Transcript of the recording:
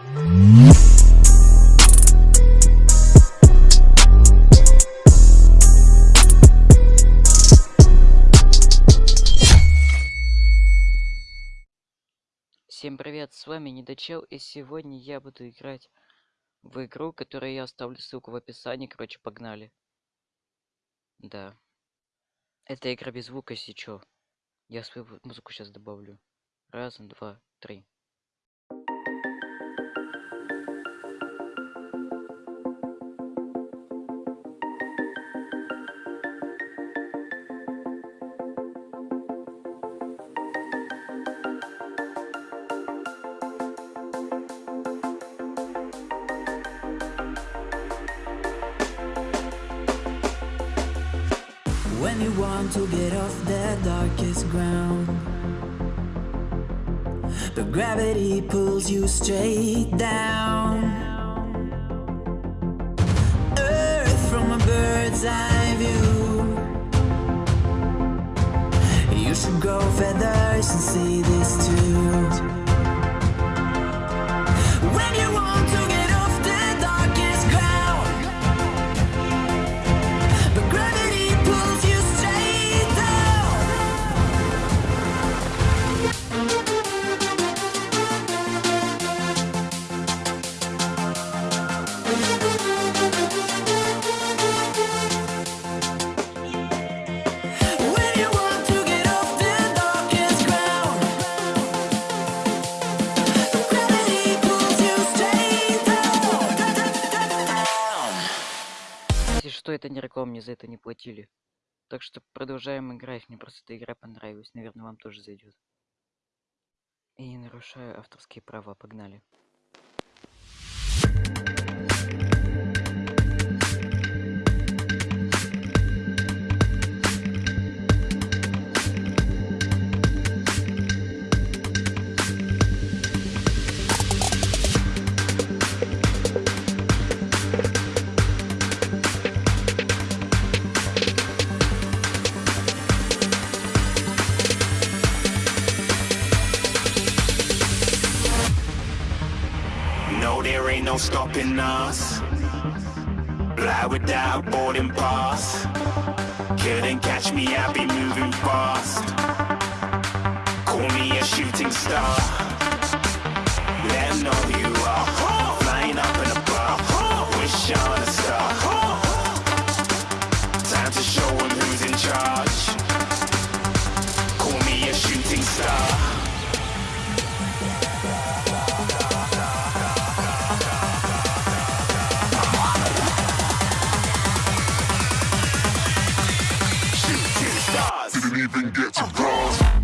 Всем привет, с вами Недочел, и сегодня я буду играть в игру, которую я оставлю ссылку в описании, короче, погнали. Да. Это игра без звука, если. Я свою музыку сейчас добавлю. Раз, два, три. When you want to get off the darkest ground. But gravity pulls you straight down. Earth from a bird's eye view. You should grow feathers and see this что, это не реклама, мне за это не платили. Так что продолжаем играть, мне просто эта игра понравилась, наверное, вам тоже зайдет. И не нарушаю авторские права, погнали. There ain't no stopping us. Fly without boarding pass. Couldn't catch me, I be moving fast. Call me a shooting star. get to cross.